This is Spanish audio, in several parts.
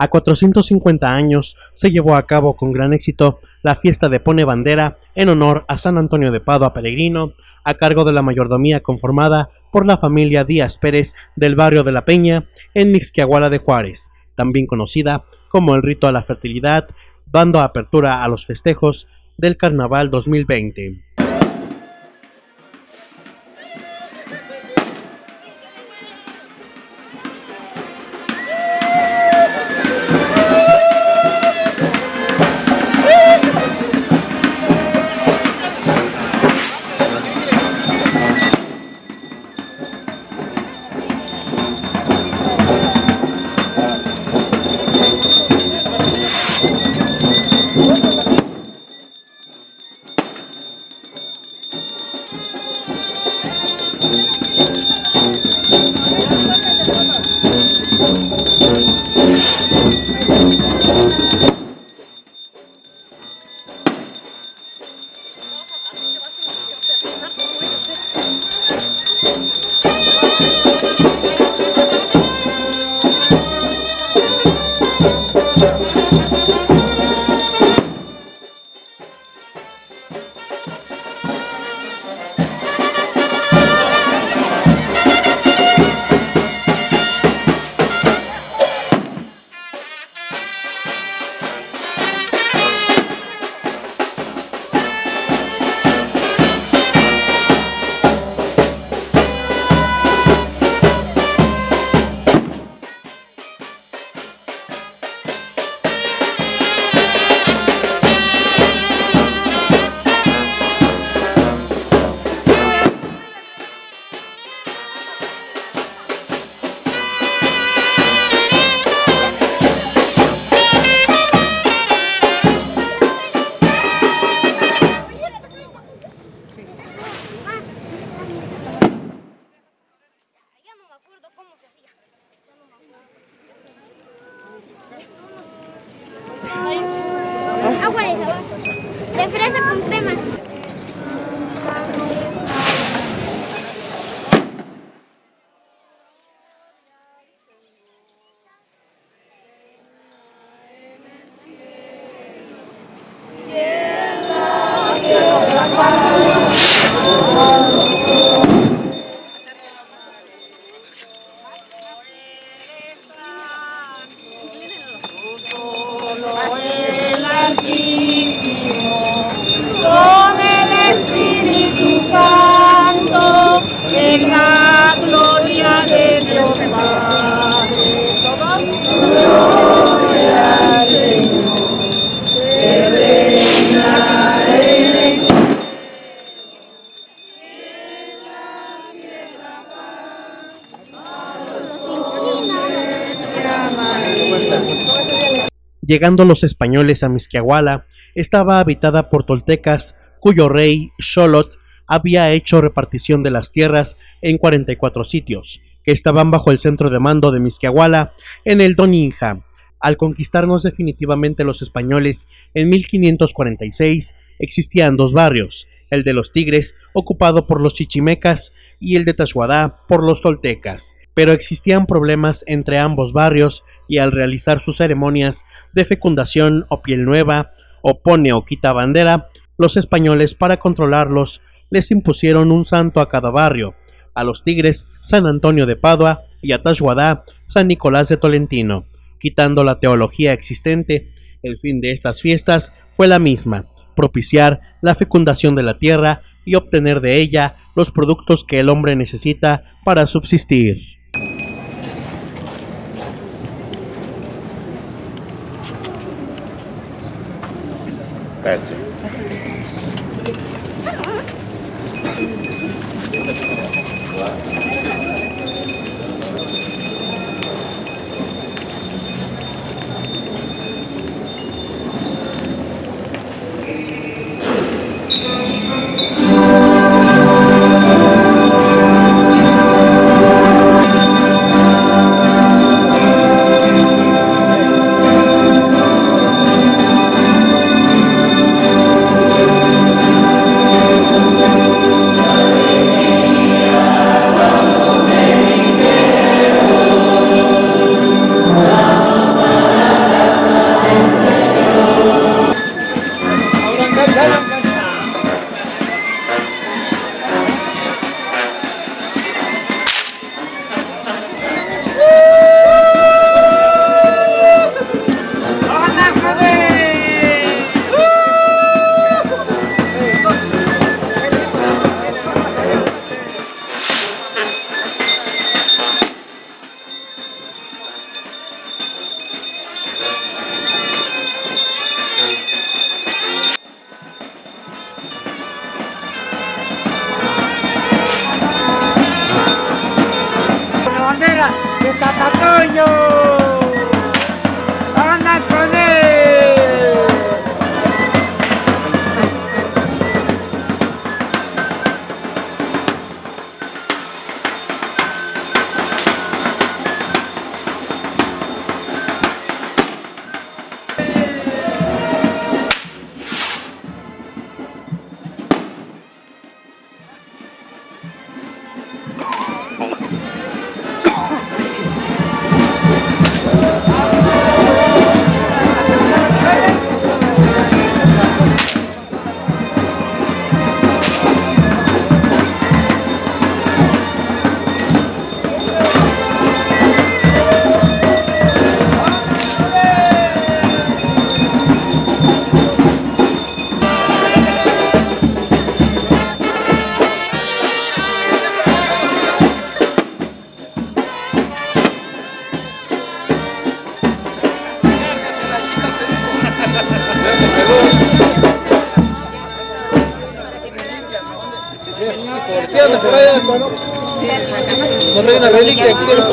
A 450 años se llevó a cabo con gran éxito la fiesta de Pone Bandera en honor a San Antonio de Padua Peregrino, a cargo de la mayordomía conformada por la familia Díaz Pérez del barrio de La Peña en Mixquiahuala de Juárez, también conocida como el rito a la fertilidad, dando apertura a los festejos del Carnaval 2020. Llegando los españoles a Mixquiahuala, estaba habitada por toltecas, cuyo rey, Xolot, había hecho repartición de las tierras en 44 sitios, que estaban bajo el centro de mando de Mixquiahuala, en el Doninja. Al conquistarnos definitivamente los españoles en 1546, existían dos barrios, el de los Tigres, ocupado por los chichimecas, y el de Tashuadá por los toltecas pero existían problemas entre ambos barrios y al realizar sus ceremonias de fecundación o piel nueva, o pone o quita bandera, los españoles para controlarlos les impusieron un santo a cada barrio, a los Tigres San Antonio de Padua y a Tashuadá San Nicolás de Tolentino. Quitando la teología existente, el fin de estas fiestas fue la misma, propiciar la fecundación de la tierra y obtener de ella los productos que el hombre necesita para subsistir. Thank you.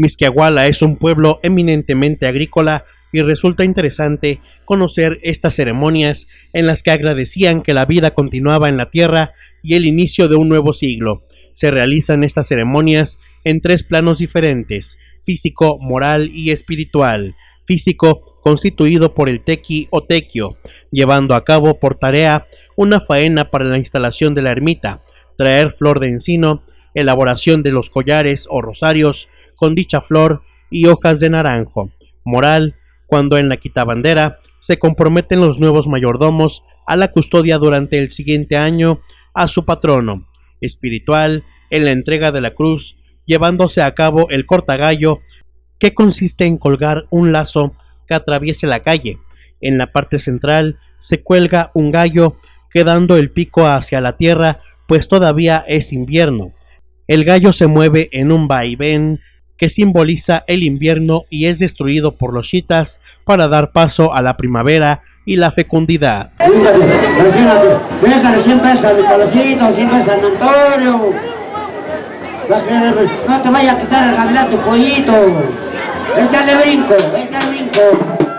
Misquiahuala es un pueblo eminentemente agrícola y resulta interesante conocer estas ceremonias en las que agradecían que la vida continuaba en la tierra y el inicio de un nuevo siglo. Se realizan estas ceremonias en tres planos diferentes, físico, moral y espiritual. Físico, constituido por el tequi o tequio, llevando a cabo por tarea una faena para la instalación de la ermita, traer flor de encino, elaboración de los collares o rosarios con dicha flor y hojas de naranjo. Moral, cuando en la quitabandera se comprometen los nuevos mayordomos a la custodia durante el siguiente año a su patrono. Espiritual, en la entrega de la cruz, llevándose a cabo el cortagallo, que consiste en colgar un lazo que atraviese la calle. En la parte central se cuelga un gallo, quedando el pico hacia la tierra, pues todavía es invierno. El gallo se mueve en un vaivén que simboliza el invierno y es destruido por los chitas para dar paso a la primavera y la fecundidad. Fíjate, imagínate, déjale 100 pesos a mi colocito, 100 pesos a San Antonio. Para que no te vaya a quitar el gavilán tu pollito. Échale brinco, échale brinco.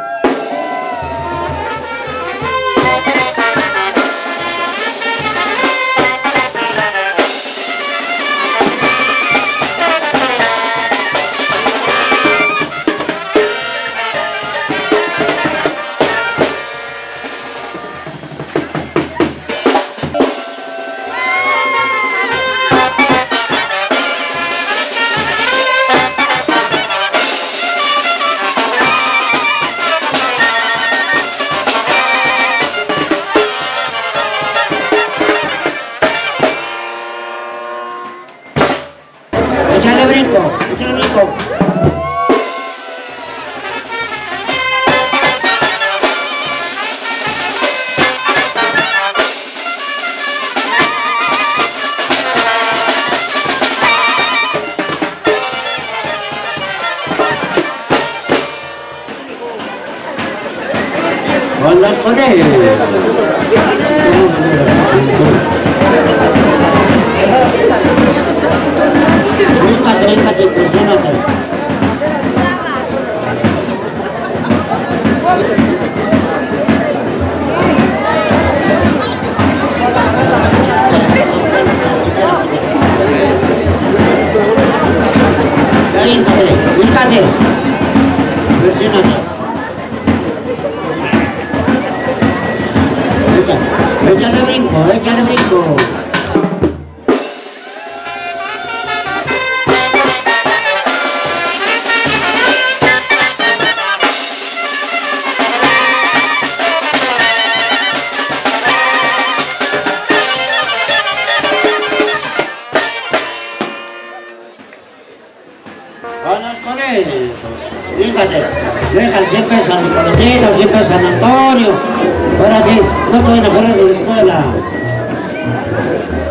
Para que no a correr de la escuela.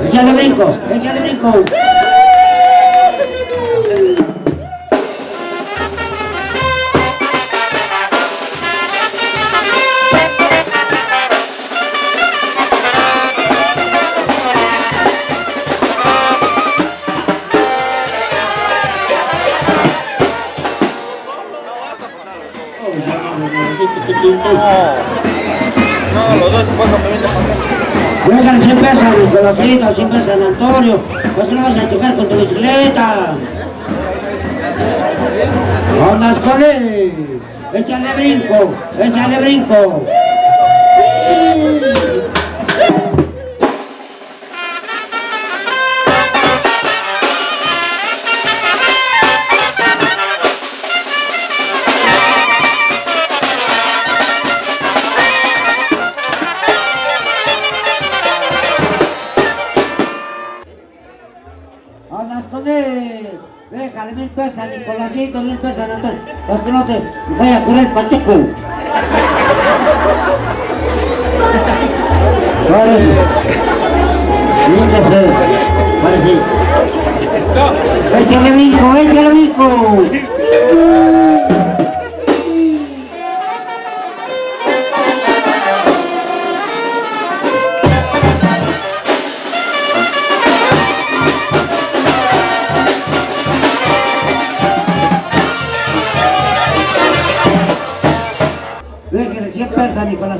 Échale brinco, échale brinco. Oh, los dos pasan también de papel. Déjale 100 pesos a Nicolásito, 100 pesos a San Antonio, ¿por qué no vas a chocar con tu bicicleta? Andas con él, échale brinco, échale brinco. Déjale mil pesos a Nicolásito, mil pesos a Antonio, para que no te vaya a correr Pacheco. Párese. Véngase. Párese. Échale brinco, échale.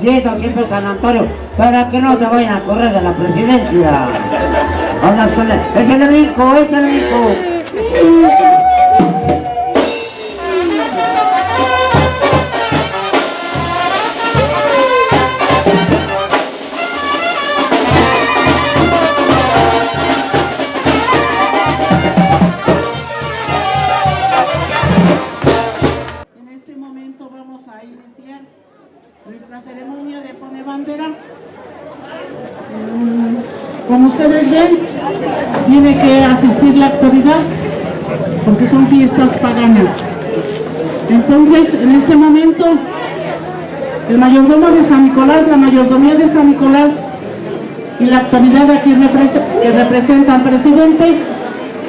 Pesos a Nicolásito, 100 pesos a San Antonio, para que no te vayan a correr de la presidencia. Andas con él. Échale brinco, échale brinco. Mayordomo de San Nicolás, la mayordomía de San Nicolás y la autoridad aquí que representa al presidente,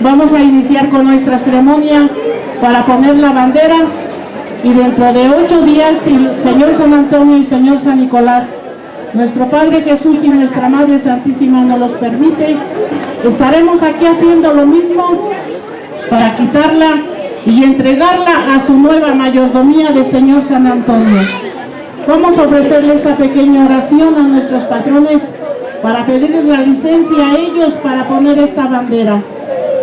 vamos a iniciar con nuestra ceremonia para poner la bandera y dentro de ocho días, Señor San Antonio y Señor San Nicolás, nuestro Padre Jesús y nuestra Madre Santísima nos los permite, estaremos aquí haciendo lo mismo para quitarla y entregarla a su nueva mayordomía de Señor San Antonio. Vamos a ofrecerle esta pequeña oración a nuestros patrones para pedirles la licencia a ellos para poner esta bandera.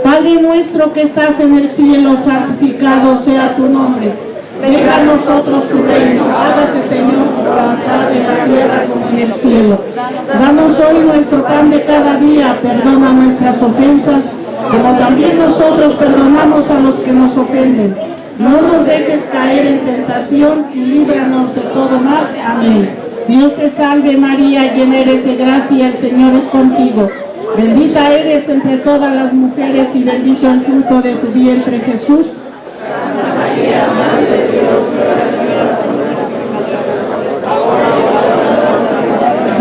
Padre nuestro que estás en el cielo, santificado sea tu nombre. Venga a nosotros tu reino, hágase Señor tu voluntad en la tierra como en el cielo. Danos hoy nuestro pan de cada día, perdona nuestras ofensas, como también nosotros perdonamos a los que nos ofenden. No nos dejes caer en tentación y líbranos de todo mal. Amén. Dios te salve María, llena eres de gracia, el Señor es contigo. Bendita eres entre todas las mujeres y bendito el fruto de tu vientre Jesús.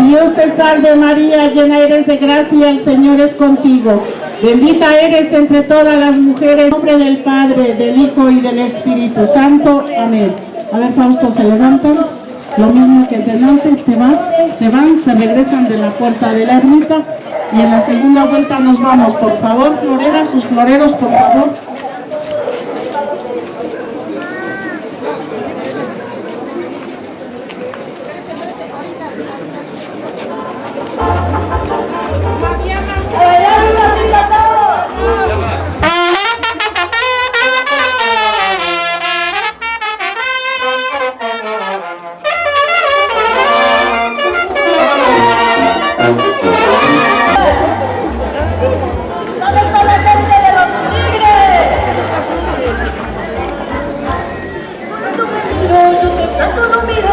Dios te salve María, llena eres de gracia, el Señor es contigo. Bendita eres entre todas las mujeres, en nombre del Padre, del Hijo y del Espíritu Santo. Amén. A ver, Fausto, se levantan. Lo mismo que el delante, te vas, se van, se regresan de la puerta de la ermita y en la segunda vuelta nos vamos. Por favor, floreras, sus floreros, por favor. 都能